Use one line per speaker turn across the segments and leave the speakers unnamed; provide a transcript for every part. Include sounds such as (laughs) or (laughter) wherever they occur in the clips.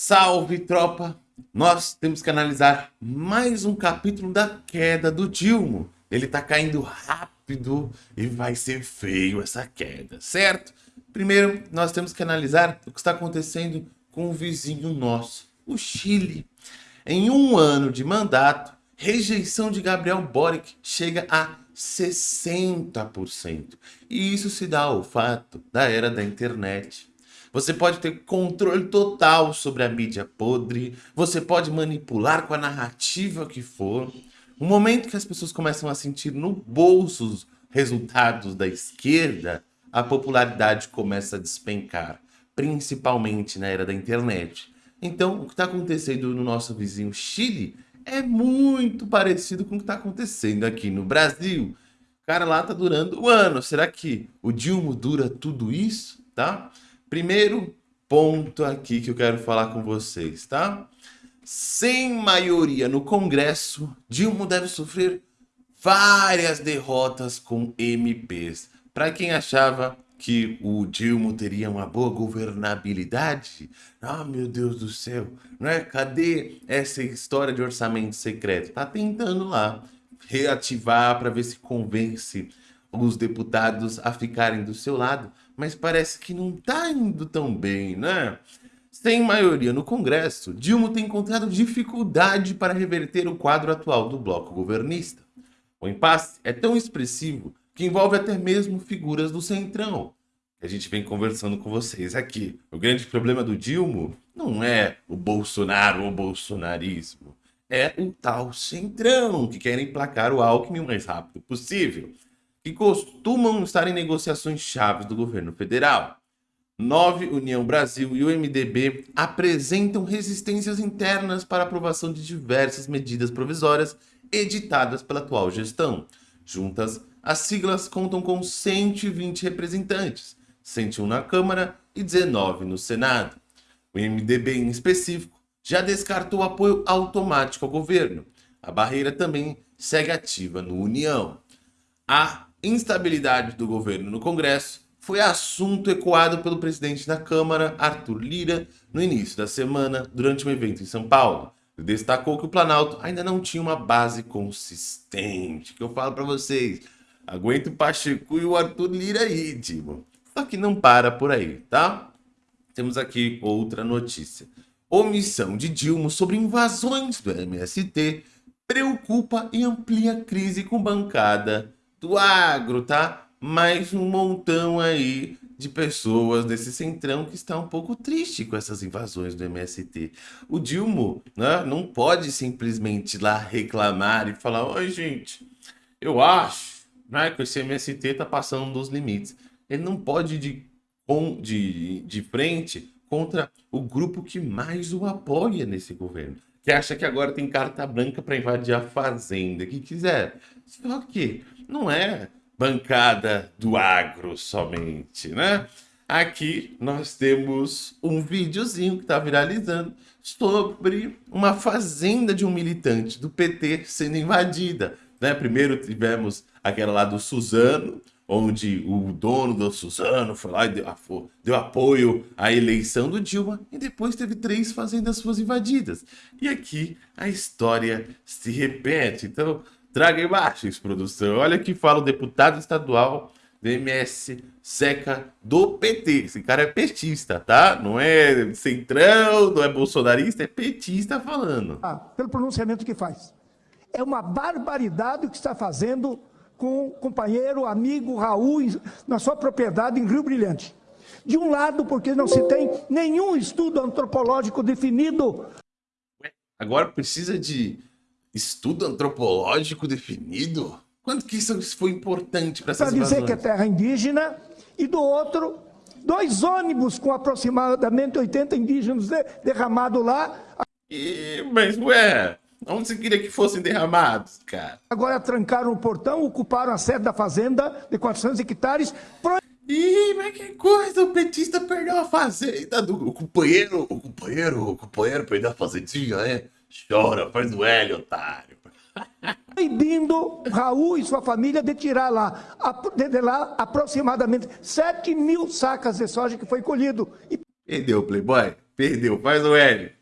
Salve, tropa! Nós temos que analisar mais um capítulo da queda do Dilmo. Ele tá caindo rápido e vai ser feio essa queda, certo? Primeiro, nós temos que analisar o que está acontecendo com o vizinho nosso, o Chile. Em um ano de mandato, rejeição de Gabriel Boric chega a 60%. E isso se dá ao fato da era da internet. Você pode ter controle total sobre a mídia podre, você pode manipular com a narrativa que for. O momento que as pessoas começam a sentir no bolso os resultados da esquerda, a popularidade começa a despencar, principalmente na era da internet. Então, o que está acontecendo no nosso vizinho Chile é muito parecido com o que está acontecendo aqui no Brasil. Cara lá tá durando um ano. Será que o Dilma dura tudo isso? Tá? Primeiro ponto aqui que eu quero falar com vocês, tá? Sem maioria no Congresso, Dilma deve sofrer várias derrotas com MPs. Para quem achava que o Dilma teria uma boa governabilidade, ah, meu Deus do céu, não é? Cadê essa história de orçamento secreto? Tá tentando lá reativar para ver se convence os deputados a ficarem do seu lado, mas parece que não está indo tão bem, né? Sem maioria no Congresso, Dilma tem encontrado dificuldade para reverter o quadro atual do bloco governista. O impasse é tão expressivo que envolve até mesmo figuras do Centrão. A gente vem conversando com vocês aqui. O grande problema do Dilma não é o Bolsonaro ou o bolsonarismo. É o tal Centrão, que querem emplacar o Alckmin o mais rápido possível que costumam estar em negociações chaves do governo federal. Nove, União Brasil e o MDB apresentam resistências internas para aprovação de diversas medidas provisórias editadas pela atual gestão. Juntas, as siglas contam com 120 representantes, 101 na Câmara e 19 no Senado. O MDB, em específico, já descartou apoio automático ao governo. A barreira também segue ativa no União. A instabilidade do governo no Congresso foi assunto ecoado pelo presidente da Câmara, Arthur Lira, no início da semana, durante um evento em São Paulo. Ele destacou que o Planalto ainda não tinha uma base consistente, que eu falo para vocês, aguenta o Pacheco e o Arthur Lira aí, tipo. Só que não para por aí, tá? Temos aqui outra notícia. Omissão de Dilma sobre invasões do MST preocupa e amplia crise com bancada do agro, tá? Mais um montão aí de pessoas desse centrão que está um pouco triste com essas invasões do MST. O Dilma né, não pode simplesmente lá reclamar e falar, oi gente, eu acho né, que esse MST está passando dos limites. Ele não pode ir de, de, de frente contra o grupo que mais o apoia nesse governo. Que acha que agora tem carta branca para invadir a fazenda, que quiser. Só que não é bancada do agro somente, né? Aqui nós temos um videozinho que está viralizando sobre uma fazenda de um militante do PT sendo invadida. Né? Primeiro tivemos aquela lá do Suzano, onde o dono do Suzano foi lá e deu, deu, apoio à eleição do Dilma, e depois teve três fazendas suas invadidas. E aqui a história se repete. Então, Traga imagens, produção. Olha que fala o deputado estadual do MS Seca do PT. Esse cara é petista, tá? Não é centrão, não é bolsonarista, é petista falando.
Ah, pelo pronunciamento que faz. É uma barbaridade o que está fazendo com o companheiro, amigo Raul, na sua propriedade em Rio Brilhante. De um lado, porque não se tem nenhum estudo antropológico definido.
Agora precisa de estudo antropológico definido? Quanto que isso foi importante para essas Para
dizer que é terra indígena, e do outro, dois ônibus com aproximadamente 80 indígenas de, derramados lá.
E, mas, ué, onde você queria que fossem derramados, cara?
Agora trancaram o portão, ocuparam a sede da fazenda de 400 hectares. Pro...
Ih, mas que coisa, o petista perdeu a fazenda do o companheiro, o companheiro, o companheiro perdeu a fazendinha, é? Chora, faz o L, otário. (laughs)
Proibindo Raul e sua família de tirar lá, de lá aproximadamente 7 mil sacas de soja que foi colhido.
E... Entendeu, Playboy? Perdeu. Faz o L.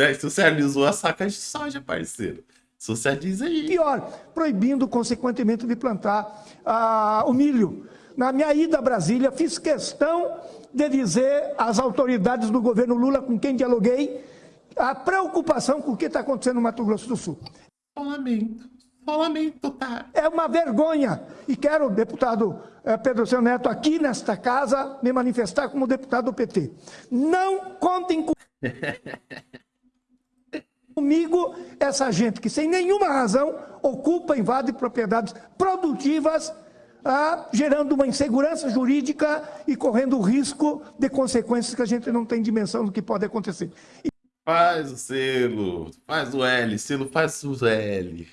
Né? Socializou a saca de soja, parceiro. Socializa aí.
Pior, proibindo, consequentemente, de plantar ah, o milho. Na minha ida a Brasília, fiz questão de dizer às autoridades do governo Lula, com quem dialoguei, a preocupação com o que está acontecendo no Mato Grosso do Sul.
Lamento. Lamento, tá?
É uma vergonha. E quero, deputado eh, Pedro Seu Neto, aqui nesta casa, me manifestar como deputado do PT. Não contem com... (laughs) comigo essa gente que, sem nenhuma razão, ocupa, invade propriedades produtivas, ah, gerando uma insegurança jurídica e correndo o risco de consequências que a gente não tem dimensão do que pode acontecer. E...
Faz o selo, faz o L, selo faz o L.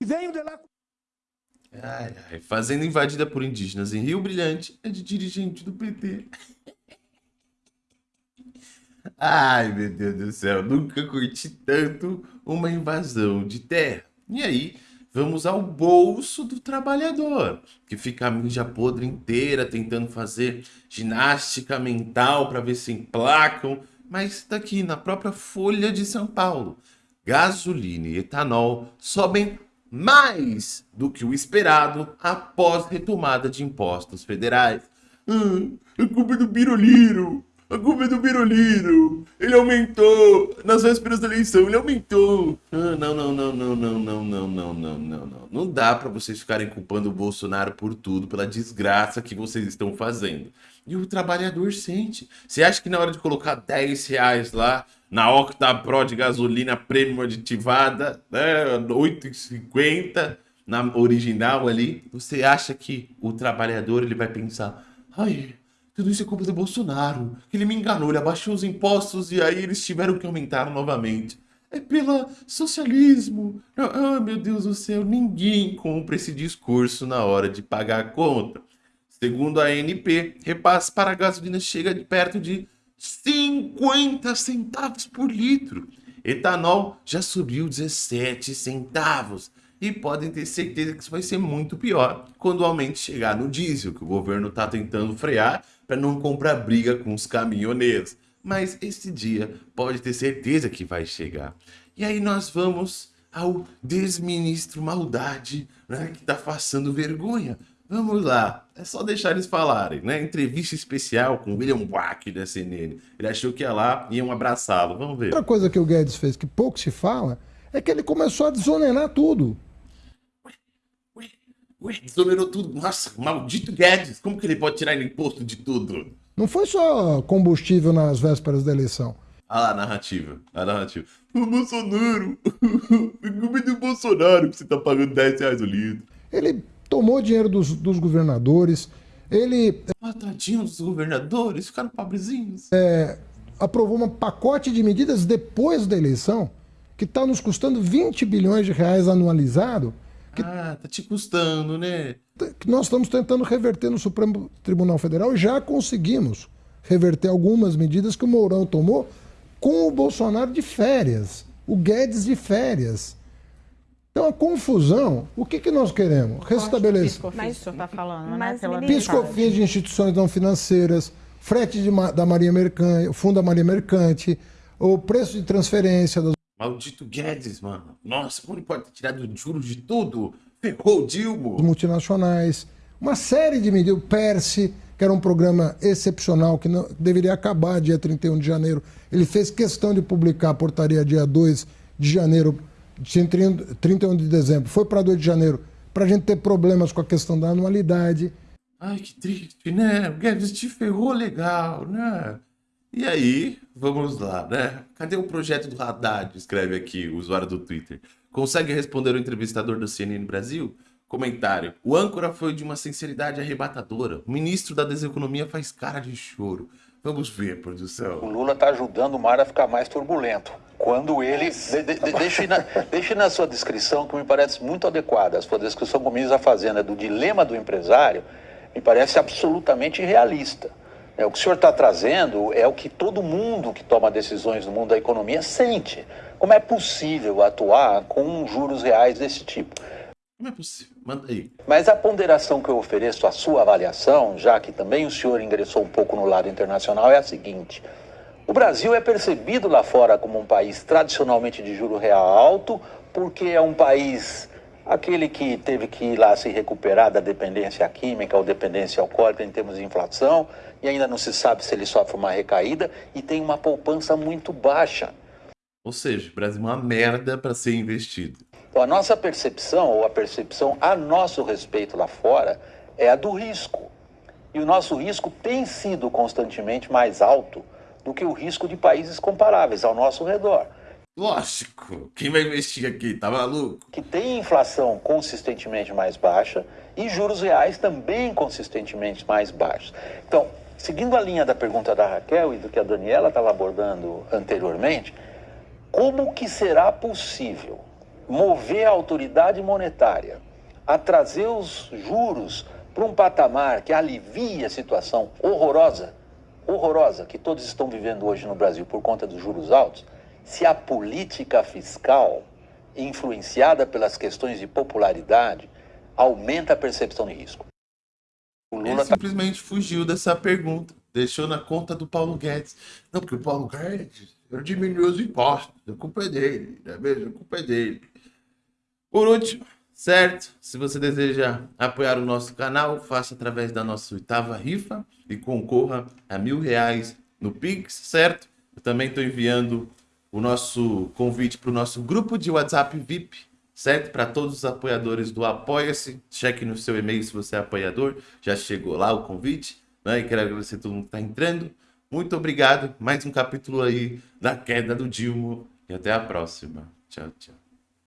E venho de lá.
Ai, ai, fazenda invadida por indígenas em Rio Brilhante é de dirigente do PT. Ai, meu Deus do céu, nunca curti tanto uma invasão de terra. E aí, vamos ao bolso do trabalhador, que fica a mídia podre inteira tentando fazer ginástica mental para ver se emplacam, mas daqui na própria Folha de São Paulo, gasolina e etanol sobem mais do que o esperado após retomada de impostos federais. Ah, a culpa é do Biroliro. A culpa é do Biroliro. Ele aumentou. Nas vésperas da eleição, ele aumentou. Ah, não, não, não, não, não, não, não, não, não, não, não. Não dá para vocês ficarem culpando o Bolsonaro por tudo, pela desgraça que vocês estão fazendo. E o trabalhador sente. Você acha que na hora de colocar 10 reais lá na Octa Pro de gasolina premium aditivada, né, 8,50 na original ali, você acha que o trabalhador ele vai pensar, ai, tudo isso é culpa do Bolsonaro, que ele me enganou, ele abaixou os impostos e aí eles tiveram que aumentar novamente. É pelo socialismo. Ah, meu Deus do céu, ninguém compra esse discurso na hora de pagar a conta. Segundo a ANP, repasse para a gasolina chega de perto de 50 centavos por litro. Etanol já subiu 17 centavos. E podem ter certeza que isso vai ser muito pior quando o aumento chegar no diesel, que o governo está tentando frear para não comprar briga com os caminhoneiros. Mas esse dia pode ter certeza que vai chegar. E aí nós vamos ao desministro Maldade, né, que está passando vergonha. Vamos lá, é só deixar eles falarem, né? Entrevista especial com William Wack da CNN. Ele achou que ia lá e iam abraçá-lo. Vamos ver.
Outra coisa que o Guedes fez que pouco se fala é que ele começou a desonerar tudo.
Ué, desonerou tudo. Nossa, maldito Guedes. Como que ele pode tirar imposto de tudo?
Não foi só combustível nas vésperas da eleição.
Ah lá, a narrativa. A narrativa. O Bolsonaro. (laughs) Como é do Bolsonaro que você tá pagando 10 reais o litro?
Ele tomou dinheiro dos, dos governadores, ele...
Ah, tadinho dos governadores, ficaram pobrezinhos.
É, aprovou um pacote de medidas depois da eleição que está nos custando 20 bilhões de reais anualizado. Que,
ah, tá te custando, né?
Que nós estamos tentando reverter no Supremo Tribunal Federal e já conseguimos reverter algumas medidas que o Mourão tomou com o Bolsonaro de férias, o Guedes de férias. Então, a confusão, o que, que nós queremos? Restabelecer.
Mas o senhor está falando,
né? Piscofins de instituições não financeiras, frete de, da Marinha Mercante, o Fundo da Marinha Mercante, o preço de transferência. Das...
Maldito Guedes, mano. Nossa, como ele pode ter tirado juros de tudo? Ferrou o Dilma.
Os multinacionais, uma série de medidas. O PERSE, que era um programa excepcional, que não, deveria acabar dia 31 de janeiro. Ele fez questão de publicar a portaria dia 2 de janeiro 31 de dezembro, foi para 2 de janeiro, para a gente ter problemas com a questão da anualidade.
Ai, que triste, né? O Guedes te ferrou legal, né? E aí, vamos lá, né? Cadê o projeto do Haddad? Escreve aqui o usuário do Twitter. Consegue responder o entrevistador do CNN Brasil? Comentário. O âncora foi de uma sinceridade arrebatadora. O ministro da Deseconomia faz cara de choro. Vamos ver, produção.
O Lula está ajudando o mar a ficar mais turbulento quando ele. De, de, deixe, na, deixe na sua descrição, que me parece muito adequada, a sua descrição, como diz a Fazenda, do dilema do empresário, me parece absolutamente irrealista. É, o que o senhor está trazendo é o que todo mundo que toma decisões no mundo da economia sente. Como é possível atuar com juros reais desse tipo?
Como é possível? Manda aí.
Mas a ponderação que eu ofereço à sua avaliação, já que também o senhor ingressou um pouco no lado internacional, é a seguinte. O Brasil é percebido lá fora como um país tradicionalmente de juro real alto, porque é um país aquele que teve que ir lá se recuperar da dependência química ou dependência alcoólica em termos de inflação, e ainda não se sabe se ele sofre uma recaída e tem uma poupança muito baixa.
Ou seja, o Brasil é uma merda para ser investido.
Então a nossa percepção, ou a percepção a nosso respeito lá fora, é a do risco. E o nosso risco tem sido constantemente mais alto do que o risco de países comparáveis ao nosso redor.
Lógico, quem vai investir aqui? Tá maluco?
Que tem inflação consistentemente mais baixa e juros reais também consistentemente mais baixos. Então, seguindo a linha da pergunta da Raquel e do que a Daniela estava abordando anteriormente, como que será possível mover a autoridade monetária a trazer os juros para um patamar que alivie a situação horrorosa, horrorosa que todos estão vivendo hoje no Brasil por conta dos juros altos, se a política fiscal, influenciada pelas questões de popularidade, aumenta a percepção de risco.
O Lula Ele tá simplesmente tá... fugiu dessa pergunta, deixou na conta do Paulo Guedes. Não, porque o Paulo Guedes diminuiu os impostos, a culpa é dele, não é mesmo? A culpa é dele. Por último, certo? Se você deseja apoiar o nosso canal, faça através da nossa oitava rifa e concorra a mil reais no Pix, certo? Eu também estou enviando o nosso convite para o nosso grupo de WhatsApp VIP, certo? Para todos os apoiadores do Apoia-se. Cheque no seu e-mail se você é apoiador. Já chegou lá o convite. Né? E quero agradecer a todo mundo que está entrando. Muito obrigado. Mais um capítulo aí da queda do Dilma. E até a próxima. Tchau, tchau.